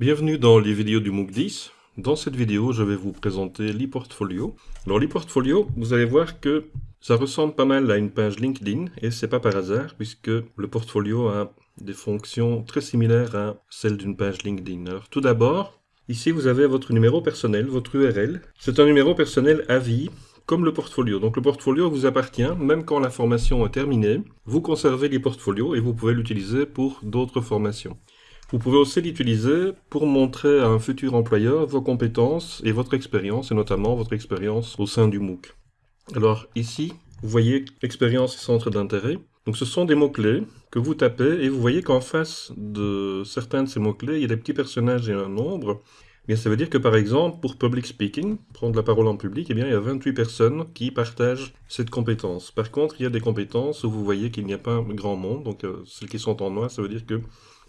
Bienvenue dans les vidéos du MOOC 10. Dans cette vidéo, je vais vous présenter l'e-portfolio. Alors l'e-portfolio, vous allez voir que ça ressemble pas mal à une page LinkedIn et c'est pas par hasard puisque le portfolio a des fonctions très similaires à celles d'une page LinkedIn. Alors tout d'abord, ici vous avez votre numéro personnel, votre URL. C'est un numéro personnel à vie comme le portfolio. Donc le portfolio vous appartient, même quand la formation est terminée, vous conservez l'e-portfolio et vous pouvez l'utiliser pour d'autres formations. Vous pouvez aussi l'utiliser pour montrer à un futur employeur vos compétences et votre expérience, et notamment votre expérience au sein du MOOC. Alors ici, vous voyez expérience et centre d'intérêt. Donc ce sont des mots-clés que vous tapez et vous voyez qu'en face de certains de ces mots-clés, il y a des petits personnages et un nombre. Eh bien, ça veut dire que par exemple, pour public speaking, prendre la parole en public, eh bien, il y a 28 personnes qui partagent cette compétence. Par contre, il y a des compétences où vous voyez qu'il n'y a pas grand monde, donc euh, celles qui sont en noir, ça veut dire que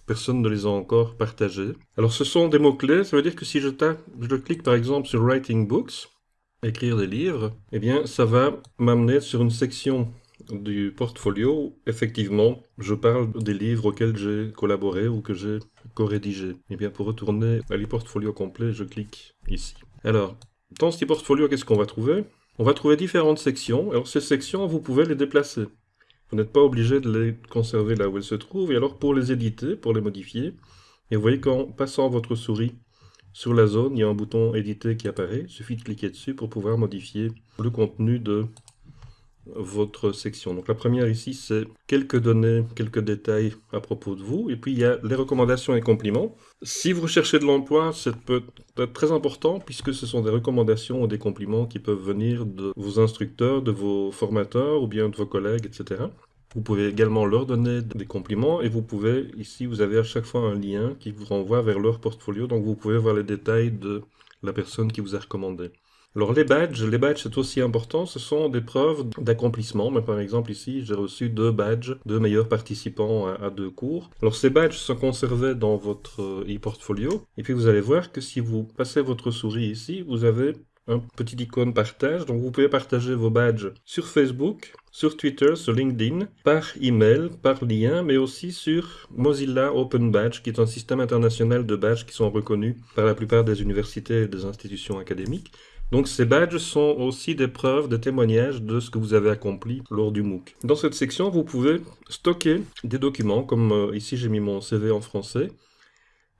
Personne ne les a encore partagés. Alors ce sont des mots-clés, ça veut dire que si je tape, clique par exemple sur Writing Books, écrire des livres, eh bien ça va m'amener sur une section du portfolio où effectivement je parle des livres auxquels j'ai collaboré ou que j'ai co-rédigé. Eh bien pour retourner à l'e-portfolio complet, je clique ici. Alors, dans ce portfolio, qu'est-ce qu'on va trouver? On va trouver différentes sections. Alors ces sections, vous pouvez les déplacer. Vous n'êtes pas obligé de les conserver là où elles se trouvent. Et alors pour les éditer, pour les modifier, et vous voyez qu'en passant votre souris sur la zone, il y a un bouton éditer qui apparaît. Il suffit de cliquer dessus pour pouvoir modifier le contenu de votre section. Donc la première ici, c'est quelques données, quelques détails à propos de vous. Et puis il y a les recommandations et compliments. Si vous recherchez de l'emploi, c'est peut être très important puisque ce sont des recommandations ou des compliments qui peuvent venir de vos instructeurs, de vos formateurs ou bien de vos collègues, etc. Vous pouvez également leur donner des compliments et vous pouvez, ici vous avez à chaque fois un lien qui vous renvoie vers leur portfolio, donc vous pouvez voir les détails de la personne qui vous a recommandé. Alors les badges, les badges c'est aussi important, ce sont des preuves d'accomplissement. Par exemple ici, j'ai reçu deux badges de meilleurs participants à, deux cours. Alors ces badges sont conservés dans votre euh, e-portfolio. Et puis vous allez voir que si vous passez votre souris ici, vous avez un petit icône partage. Donc vous pouvez partager vos badges sur Facebook, sur Twitter, sur LinkedIn, par email, par lien, mais aussi sur Mozilla Open Badge, qui est un système international de badges qui sont reconnus par la plupart des universités et des institutions académiques. Donc ces badges sont aussi des preuves, des témoignages de ce que vous avez accompli lors du MOOC. Dans cette section, vous pouvez stocker des documents, comme euh, ici j'ai mis mon CV en français.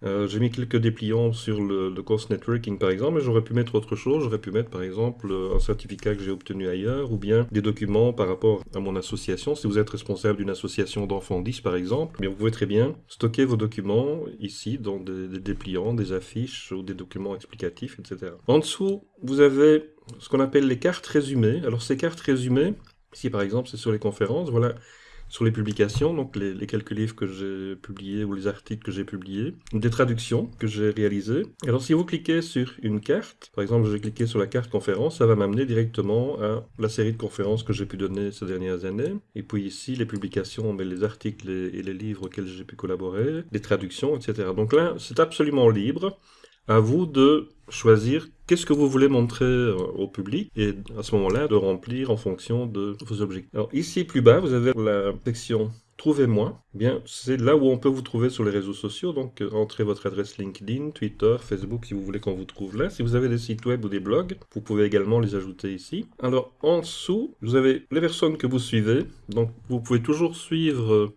Euh, j'ai mis quelques dépliants sur le, course networking par exemple, mais j'aurais pu mettre autre chose. J'aurais pu mettre par exemple un certificat que j'ai obtenu ailleurs, ou bien des documents par rapport à mon association. Si vous êtes responsable d'une association d'enfants 10 par exemple, eh vous pouvez très bien stocker vos documents ici dans des, des, dépliants, des affiches ou des documents explicatifs, etc. En dessous, vous avez ce qu'on appelle les cartes résumées. Alors ces cartes résumées, ici par exemple c'est sur les conférences, voilà sur les publications, donc les, quelques livres que j'ai publiés ou les articles que j'ai publiés, des traductions que j'ai réalisées. Alors si vous cliquez sur une carte, par exemple j'ai cliqué sur la carte conférence, ça va m'amener directement à la série de conférences que j'ai pu donner ces dernières années. Et puis ici les publications, mais les articles et les livres auxquels j'ai pu collaborer, les traductions, etc. Donc là c'est absolument libre. À vous de choisir qu'est-ce que vous voulez montrer euh, au public et à ce moment-là de remplir en fonction de vos objectifs. Alors ici plus bas, vous avez la section Trouvez-moi. Eh bien, c'est là où on peut vous trouver sur les réseaux sociaux. Donc, euh, entrez votre adresse LinkedIn, Twitter, Facebook, si vous voulez qu'on vous trouve là. Si vous avez des sites web ou des blogs, vous pouvez également les ajouter ici. Alors, en dessous, vous avez les personnes que vous suivez. Donc, vous pouvez toujours suivre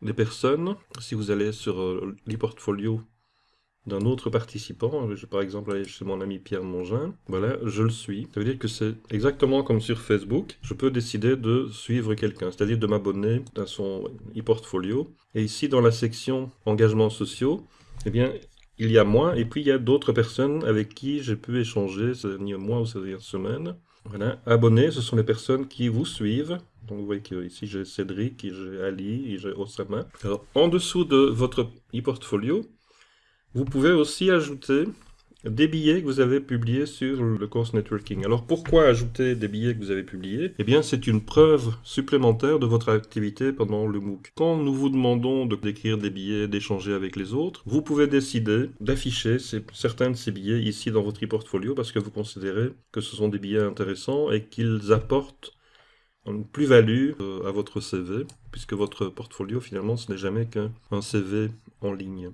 les personnes. Si vous allez sur euh, l'e-portfolio d'un autre participant, vais par exemple chez mon ami Pierre Mongin, voilà, je le suis. Ça veut dire que c'est exactement comme sur Facebook, je peux décider de suivre quelqu'un, c'est-à-dire de m'abonner à son e-portfolio. Et ici, dans la section engagements sociaux, eh bien, il y a moi, et puis il y a d'autres personnes avec qui j'ai pu échanger ces derniers mois ou ces dernières semaines. Voilà, abonnés, ce sont les personnes qui vous suivent. Donc vous voyez que ici j'ai Cédric, j'ai Ali, j'ai Osama. Alors, en dessous de votre e-portfolio, vous pouvez aussi ajouter des billets que vous avez publiés sur le course networking. Alors pourquoi ajouter des billets que vous avez publiés? Eh bien c'est une preuve supplémentaire de votre activité pendant le MOOC. Quand nous vous demandons d'écrire des billets, d'échanger avec les autres, vous pouvez décider d'afficher certains de ces billets ici dans votre e-portfolio parce que vous considérez que ce sont des billets intéressants et qu'ils apportent une plus-value euh, à votre CV puisque votre portfolio finalement ce n'est jamais qu'un CV en ligne.